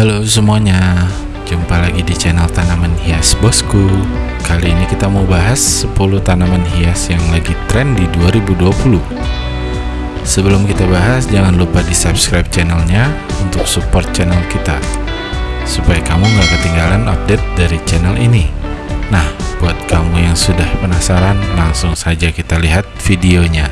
Halo semuanya, jumpa lagi di channel tanaman hias bosku. Kali ini kita mau bahas 10 tanaman hias yang lagi tren di 2020 Sebelum kita bahas, jangan lupa di subscribe channelnya untuk support channel kita Supaya kamu nggak ketinggalan update dari channel ini. Nah, buat kamu yang sudah penasaran, langsung saja kita lihat videonya.